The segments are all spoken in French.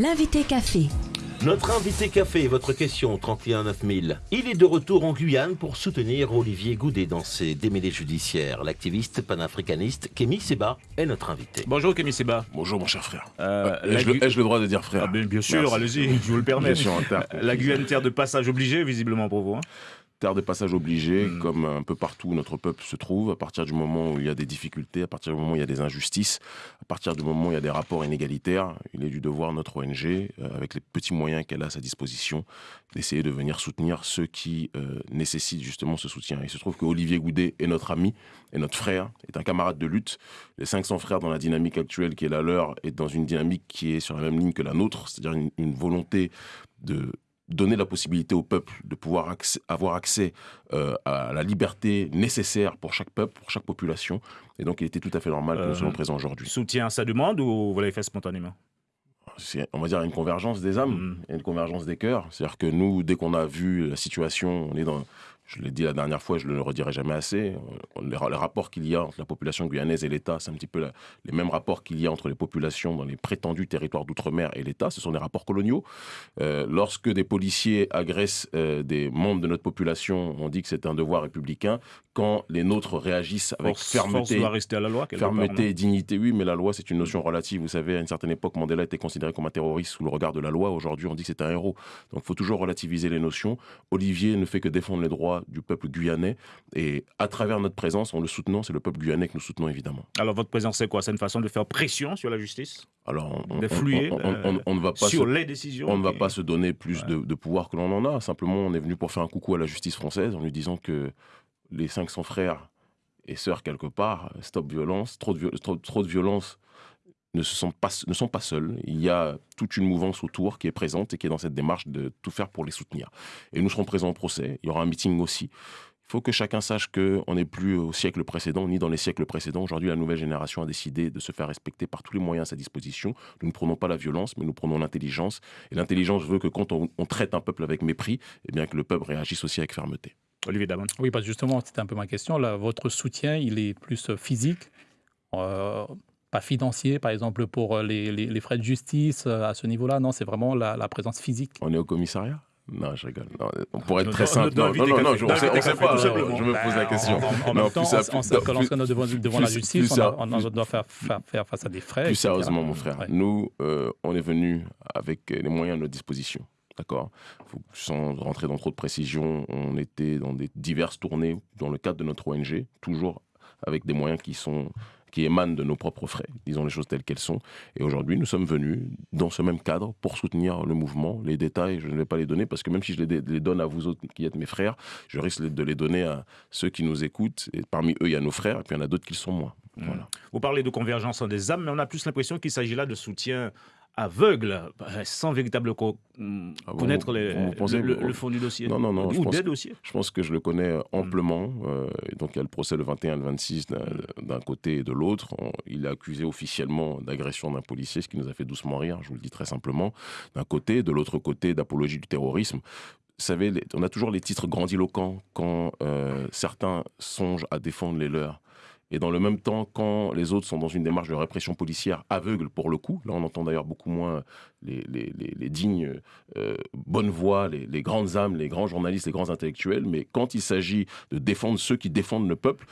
L'invité café. Notre invité café, votre question 31 9000. Il est de retour en Guyane pour soutenir Olivier Goudet dans ses démêlés judiciaires. L'activiste panafricaniste Kémy Seba est notre invité. Bonjour Kémy Seba. Bonjour mon cher frère. Euh, Euh, Ai-je la le, droit de dire frère Ah ben, bien sûr, allez-y, je vous le permets. Bien sûr. La Guyane, terre de passage obligé, visiblement pour vous. hein. Terre de passage obligé, Mm. comme un peu partout où notre peuple se trouve, à partir du moment où il y a des difficultés, à partir du moment où il y a des injustices, à partir du moment où il y a des rapports inégalitaires, il est du devoir de notre ONG, euh, avec les petits moyens qu'elle a à sa disposition, d'essayer de venir soutenir ceux qui euh, nécessitent justement ce soutien. Il se trouve que Olivier Goudet est notre ami, est notre frère, est un camarade de lutte. Les 500 frères dans la dynamique actuelle qui est la leur est dans une dynamique qui est sur la même ligne que la nôtre, c'est-à-dire une, une volonté de donner la possibilité au peuple de pouvoir accès- avoir accès euh, à la liberté nécessaire pour chaque peuple, pour chaque population. Et donc, il était tout à fait normal que Euh, nous soyons présents aujourd'hui. Soutien à sa demande ou vous l'avez fait spontanément? C'est, on va dire, une convergence des âmes, Mm. et une convergence des cœurs. C'est-à-dire que nous, dès qu'on a vu la situation, on est dans... Je l'ai dit la dernière fois, je ne le redirai jamais assez. on- Les, ra- les rapports qu'il y a entre la population guyanaise et l'État, c'est un petit peu les mêmes rapports qu'il y a entre les populations dans les prétendus territoires d'outre-mer et l'État. Ce sont des rapports coloniaux. Euh, lorsque des policiers agressent euh, des membres de notre population, on dit que c'est un devoir républicain. Quand les nôtres réagissent avec Force, fermeté, force doit rester à la loi. part, Fermeté et dignité, oui, mais la loi, c'est une notion relative. Vous savez, à une certaine époque, Mandela était considéré comme un terroriste sous le regard de la loi. Aujourd'hui, on dit que c'est un héros. Donc, il faut toujours relativiser les notions. Olivier ne fait que défendre les droits du peuple guyanais. Et à travers notre présence, en le soutenant, c'est le peuple guyanais que nous soutenons, évidemment. Alors votre présence, c'est quoi? C'est une façon de faire pression sur la justice? Alors, on, on- D'influer, on- on- on- on- on ne va pas Sur se- les décisions on ne va pas se donner plus Ouais. de, de pouvoir que l'on en a. Simplement, on est venu pour faire un coucou à la justice française en lui disant que les 500 frères et sœurs, quelque part, stop violence, trop de, trop, violence ne, se sont pas, ne sont pas seuls. Il y a toute une mouvance autour qui est présente et qui est dans cette démarche de tout faire pour les soutenir. Et nous serons présents au procès. Il y aura un meeting aussi. Il faut que chacun sache qu'on n'est plus au siècle précédent, ni dans les siècles précédents. Aujourd'hui, la nouvelle génération a décidé de se faire respecter par tous les moyens à sa disposition. Nous ne prenons pas la violence, mais nous prenons l'intelligence. Et l'intelligence veut que quand on, on traite un peuple avec mépris, eh bien que le peuple réagisse aussi avec fermeté. Olivier Damon. Oui, parce justement, c'était un peu ma question. Là, votre soutien, il est plus euh, physique, euh, pas financier, par exemple, pour euh, les, les- les frais de justice à ce niveau-là? Non, c'est vraiment la, la présence physique. On est au commissariat? Non, je rigole. Non, on pourrait être très simple. Non, non, non, je- on Notre sait, on invité sait café, pas. tout simplement. Je me pose la Ben, question. En, en- en Non, même temps, plus on, on sait que lorsqu'on est devant, devant la justice, plus on, a- doit faire, faire, faire face à des frais. Plus etc. sérieusement, mon frère, Ouais. nous, euh, on est venu avec les moyens à notre disposition. D'accord Sans rentrer dans trop de précisions, on était dans des diverses tournées dans le cadre de notre ONG, toujours avec des moyens qui sont qui émanent de nos propres frais, disons les choses telles qu'elles sont. Et aujourd'hui, nous sommes venus dans ce même cadre pour soutenir le mouvement. Les détails, je ne vais pas les donner parce que même si je les, donne à vous autres qui êtes mes frères, je risque de les donner à ceux qui nous écoutent. Et parmi eux, il y a nos frères et puis il y en a d'autres qui le sont moins. Voilà. Vous parlez de convergence des âmes, mais on a plus l'impression qu'il s'agit là de soutien aveugle, euh, sans véritable co- hum, Ah, vous- connaître les- vous pensez- le, le fond du dossier. Non, non, non, je Ou pense- des dossiers. Je pense que je le connais euh, amplement. euh, donc, il y a le procès le 21 et le 26 d'un- côté et de l'autre. Il est accusé officiellement d'agression d'un policier, ce qui nous a fait doucement rire, je vous le dis très simplement. D'un côté, de l'autre côté, d'apologie du terrorisme. Vous savez, on a toujours les titres grandiloquents quand euh, certains songent à défendre les leurs. Et dans le même temps, quand les autres sont dans une démarche de répression policière aveugle pour le coup, là on entend d'ailleurs beaucoup moins les, dignes euh, bonnes voix, les, grandes âmes, les grands journalistes, les grands intellectuels, mais quand il s'agit de défendre ceux qui défendent le peuple,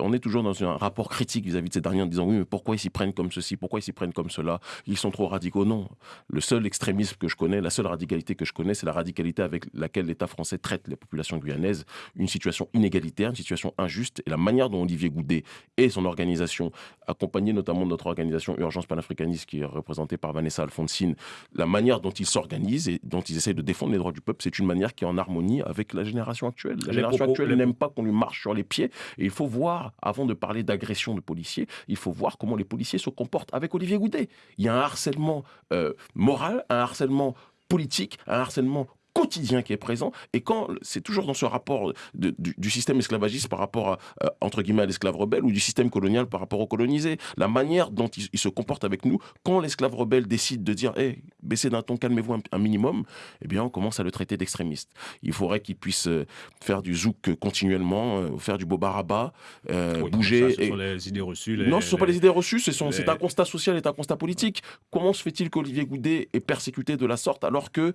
on est toujours dans un rapport critique vis-à-vis de ces derniers en disant oui, mais pourquoi ils s'y prennent comme ceci, pourquoi ils s'y prennent comme cela, ils sont trop radicaux. Non, le seul extrémisme que je connais, la seule radicalité que je connais, c'est la radicalité avec laquelle l'État français traite les populations guyanaises, une situation inégalitaire, une situation injuste, et la manière dont Olivier Goudet et son organisation, accompagnée notamment de notre organisation Urgence panafricaniste qui est représentée par Vanessa Alfonsine, la manière dont ils s'organisent et dont ils essayent de défendre les droits du peuple, c'est une manière qui est en harmonie avec la génération actuelle. La Les génération propos- actuelle n'aime pas qu'on lui marche sur les pieds et il faut voir, avant de parler d'agression de policiers, il faut voir comment les policiers se comportent avec Olivier Goudet. Il y a un harcèlement euh, moral, un harcèlement politique, un harcèlement quotidien qui est présent. Et quand c'est toujours dans ce rapport du, système esclavagiste par rapport à, euh, entre guillemets à l'esclave rebelle ou du système colonial par rapport au colonisé, la manière dont il, se comporte avec nous, quand l'esclave rebelle décide de dire, hé, baissez d'un ton, calmez-vous un, minimum, eh bien, on commence à le traiter d'extrémiste. Il faudrait qu'il puisse euh, faire du zouk continuellement, euh, faire du bobaraba, bouger. ce sont les idées reçues. non, ce ne sont pas les idées reçues, c'est un constat social et un constat politique. Comment se fait-il qu'Olivier Goudet est persécuté de la sorte alors que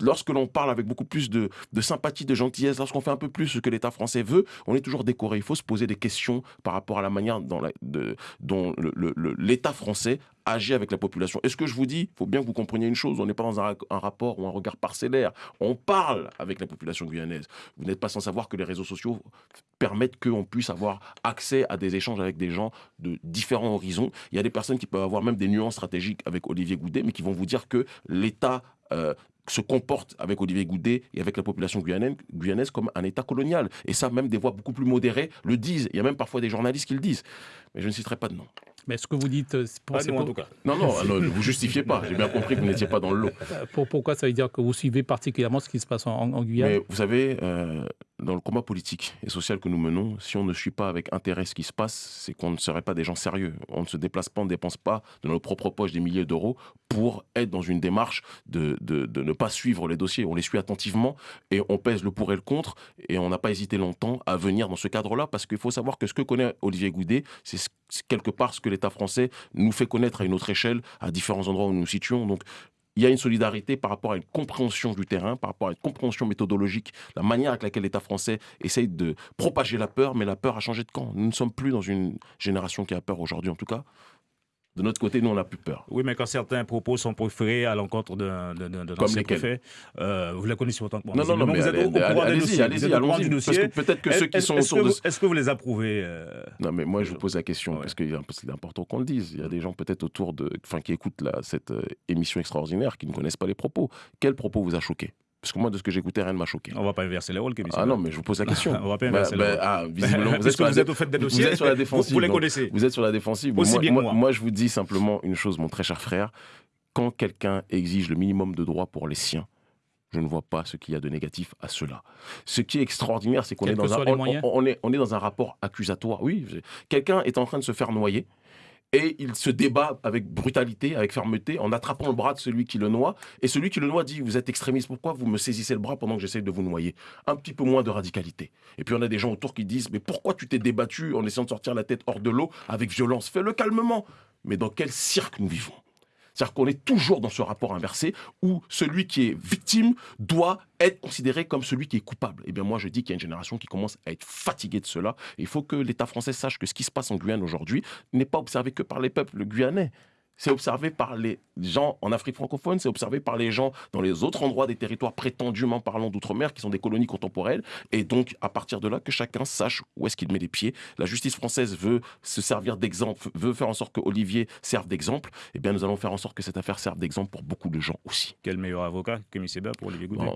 lorsque l'on parle avec beaucoup plus de, sympathie, de gentillesse, lorsqu'on fait un peu plus ce que l'État français veut, on est toujours décoré. Il faut se poser des questions par rapport à la manière dont l'État français agit avec la population. Et ce que je vous dis, il faut bien que vous compreniez une chose, on n'est pas dans un, rapport ou un regard parcellaire, on parle avec la population guyanaise. Vous n'êtes pas sans savoir que les réseaux sociaux permettent qu'on puisse avoir accès à des échanges avec des gens de différents horizons. Il y a des personnes qui peuvent avoir même des nuances stratégiques avec Olivier Goudet, mais qui vont vous dire que l'État euh, se comporte avec Olivier Goudet et avec la population guyanaise, guyanaise, comme un État colonial. Et ça, même des voix beaucoup plus modérées le disent. Il y a même parfois des journalistes qui le disent. Mais je ne citerai pas de nom. Mais ce que vous dites, euh, pour, pas en tout cas. Non, non, ne vous justifiez pas. J'ai bien compris que vous n'étiez pas dans le lot. Pour, pourquoi ça veut dire que vous suivez particulièrement ce qui se passe en, Guyane? Mais Vous savez, euh, dans le combat politique et social que nous menons, si on ne suit pas avec intérêt ce qui se passe, c'est qu'on ne serait pas des gens sérieux. On ne se déplace pas, on ne dépense pas de nos propres poches des milliers d'euros pour être dans une démarche de, de, ne pas suivre les dossiers. On les suit attentivement et on pèse le pour et le contre et on n'a pas hésité longtemps à venir dans ce cadre-là parce qu'il faut savoir que ce que connaît Olivier Goudet, c'est quelque part ce que l'État français nous fait connaître à une autre échelle, à différents endroits où nous nous situons. Donc il y a une solidarité par rapport à une compréhension du terrain, par rapport à une compréhension méthodologique, la manière avec laquelle l'État français essaye de propager la peur, mais la peur a changé de camp. Nous ne sommes plus dans une génération qui a peur aujourd'hui, en tout cas. De notre côté, nous, on n'a plus peur. Oui, mais quand certains propos sont préférés à l'encontre d'un ancien préfet, euh, vous la connaissez autant que moi. Non, non, non, mais vous êtes au, courant allez-y, allez-y, allons-y. Parce que peut-être que ceux qui sont autour de... Est-ce que vous les approuvez euh, Non, mais moi, je vous pose la question, parce que c'est important qu'on le dise. Il y a des gens peut-être autour de... Enfin, qui écoutent cette euh, émission extraordinaire, qui ne connaissent pas les propos. Quel propos vous a choqué parce que moi, de ce que j'écoutais, rien ne m'a choqué. On va pas inverser les rôles, Ah non, mais je vous pose la question. on va pas inverser bah, les bah, rôles. Ah, visiblement, vous êtes, sur vous êtes au fait des dossiers. Vous êtes sur la défensive. Vous, les connaissez. Vous êtes sur la défensive. Aussi moi, bien moi, moi. moi, je vous dis simplement une chose, mon très cher frère. Quand quelqu'un exige le minimum de droits pour les siens, je ne vois pas ce qu'il y a de négatif à cela. Ce qui est extraordinaire, c'est qu'on est, dans un, on, est, on est dans un rapport accusatoire. Oui, quelqu'un est en train de se faire noyer et il se débat avec brutalité, avec fermeté, en attrapant le bras de celui qui le noie. Et celui qui le noie dit Vous êtes extrémiste, pourquoi vous me saisissez le bras pendant que j'essaie de vous noyer? Un petit peu moins de radicalité. Et puis on a des gens autour qui disent Mais pourquoi tu t'es débattu en essayant de sortir la tête hors de l'eau avec violence? Fais-le calmement. Mais dans quel cirque nous vivons? C'est-à-dire qu'on est toujours dans ce rapport inversé où celui qui est victime doit être considéré comme celui qui est coupable. Eh bien, moi, je dis qu'il y a une génération qui commence à être fatiguée de cela. il faut que l'État français sache que ce qui se passe en Guyane aujourd'hui n'est pas observé que par les peuples guyanais c'est observé par les gens en Afrique francophone, c'est observé par les gens dans les autres endroits des territoires prétendument parlant d'outre-mer, qui sont des colonies contemporaines. Et donc, à partir de là, que chacun sache où est-ce qu'il met les pieds. La justice française veut se servir d'exemple, veut faire en sorte que Olivier serve d'exemple. Eh bien, nous allons faire en sorte que cette affaire serve d'exemple pour beaucoup de gens aussi. Quel meilleur avocat que M. Seba pour Olivier Goudet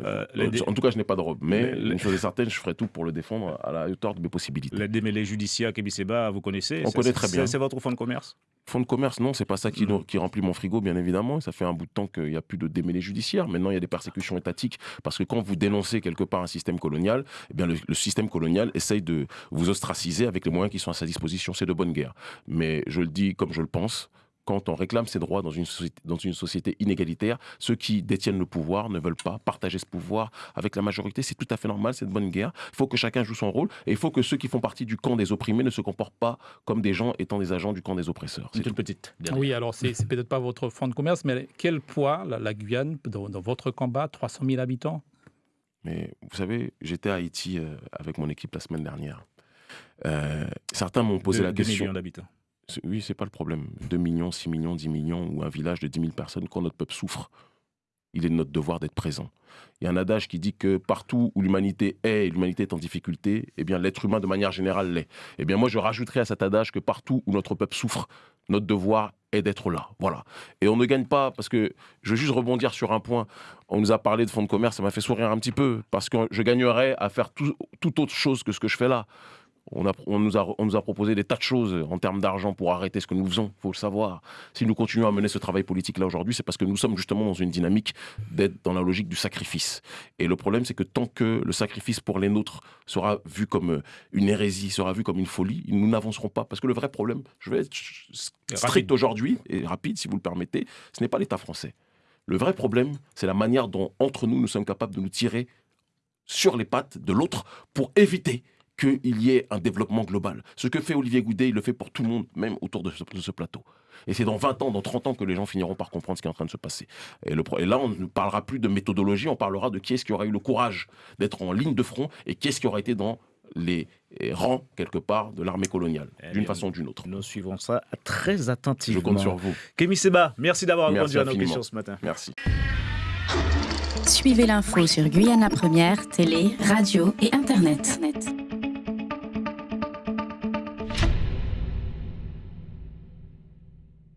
euh, En tout cas, je n'ai pas de robe. Mais, une chose est certaine, je ferai tout pour le défendre à la hauteur de mes possibilités. Les démêlés judiciaires que Seba, vous connaissez? On connaît très bien. C'est votre fonds de commerce? Fonds de commerce, non, c'est pas ça qui, mm. qui, remplit mon frigo, bien évidemment. Ça fait un bout de temps qu'il n'y a plus de démêlés judiciaires. Maintenant, il y a des persécutions étatiques parce que quand vous dénoncez quelque part un système colonial, eh bien, le, système colonial essaye de vous ostraciser avec les moyens qui sont à sa disposition. C'est de bonne guerre. Mais je le dis comme je le pense quand on réclame ses droits dans une, société, dans une société inégalitaire, ceux qui détiennent le pouvoir ne veulent pas partager ce pouvoir avec la majorité. C'est tout à fait normal, c'est de bonne guerre. Il faut que chacun joue son rôle et il faut que ceux qui font partie du camp des opprimés ne se comportent pas comme des gens étant des agents du camp des oppresseurs. C'est une petite. Oui, alors c'est peut-être pas votre fonds de commerce, mais quel poids la, Guyane dans, votre combat 300 000 habitants? Mais vous savez, j'étais à Haïti euh, avec mon équipe la semaine dernière. Euh, certains m'ont posé la question. millions d'habitants. Oui, c'est pas le problème. 2 millions, 6 millions, 10 millions, ou un village de 10 000 personnes, quand notre peuple souffre, il est de notre devoir d'être présent. Il y a un adage qui dit que partout où l'humanité est et l'humanité est en difficulté, eh bien l'être humain de manière générale l'est. Eh bien moi je rajouterais à cet adage que partout où notre peuple souffre, notre devoir est d'être là. Voilà. Et on ne gagne pas parce que je veux juste rebondir sur un point. On nous a parlé de fonds de commerce, ça m'a fait sourire un petit peu parce que je gagnerais à faire tout, tout autre chose que ce que je fais là On, a, on, nous a, on nous a proposé des tas de choses en termes d'argent pour arrêter ce que nous faisons, il faut le savoir. Si nous continuons à mener ce travail politique-là aujourd'hui, c'est parce que nous sommes justement dans une dynamique d'être dans la logique du sacrifice. Et le problème, c'est que tant que le sacrifice pour les nôtres sera vu comme euh, une hérésie, sera vu comme une folie, nous n'avancerons pas. Parce que le vrai problème, je vais être strict aujourd'hui, et rapide si vous le permettez, ce n'est pas l'État français. Le vrai problème, c'est la manière dont, entre nous, nous sommes capables de nous tirer sur les pattes de l'autre pour éviter qu'il y ait un développement global. Ce que fait Olivier Goudet, il le fait pour tout le monde, même autour de ce, plateau. Et c'est dans 20 ans, dans 30 ans que les gens finiront par comprendre ce qui est en train de se passer. Et, là, on ne parlera plus de méthodologie, on parlera de qui est-ce qui aura eu le courage d'être en ligne de front et qui est-ce qui aura été dans les rangs, quelque part, de l'armée coloniale, eh d'une façon ou d'une autre. Nous suivons ça très attentivement. Je compte sur vous. Kémy Seba, merci d'avoir répondu à nos questions ce matin. Merci. Suivez l'info sur Guyana Première, télé, radio et Internet.